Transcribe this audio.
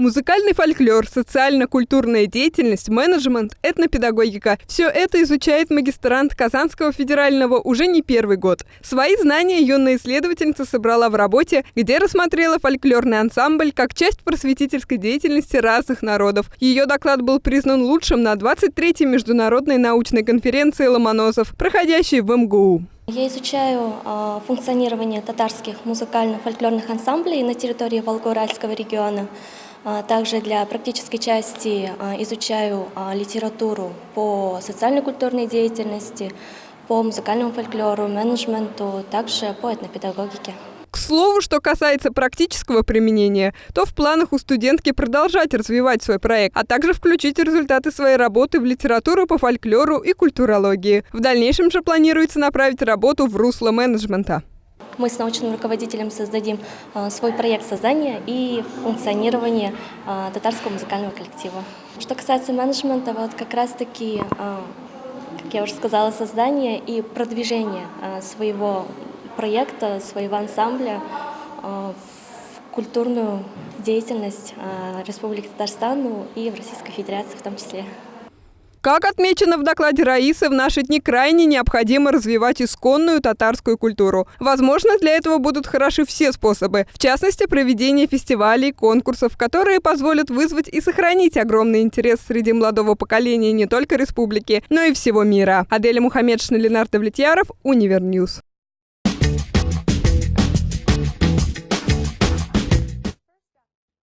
Музыкальный фольклор, социально-культурная деятельность, менеджмент, этнопедагогика – все это изучает магистрант Казанского федерального уже не первый год. Свои знания юная исследовательница собрала в работе, где рассмотрела фольклорный ансамбль как часть просветительской деятельности разных народов. Ее доклад был признан лучшим на 23-й международной научной конференции «Ломоносов», проходящей в МГУ. Я изучаю э, функционирование татарских музыкально-фольклорных ансамблей на территории Волго-Уральского региона. А, также для практической части а, изучаю а, литературу по социально-культурной деятельности, по музыкальному фольклору, менеджменту, также по этнопедагогике. К слову, что касается практического применения, то в планах у студентки продолжать развивать свой проект, а также включить результаты своей работы в литературу по фольклору и культурологии. В дальнейшем же планируется направить работу в русло менеджмента мы с научным руководителем создадим а, свой проект создания и функционирования а, татарского музыкального коллектива. Что касается менеджмента, вот как раз-таки, а, как я уже сказала, создание и продвижение своего проекта, своего ансамбля в культурную деятельность Республики Татарстан ну и в Российской Федерации в том числе. Как отмечено в докладе Раисы, в наши дни крайне необходимо развивать исконную татарскую культуру. Возможно, для этого будут хороши все способы, в частности, проведение фестивалей, конкурсов, которые позволят вызвать и сохранить огромный интерес среди молодого поколения не только республики, но и всего мира. Аделя Мухаммедшина, Ленардо Влетьяров, Univer News.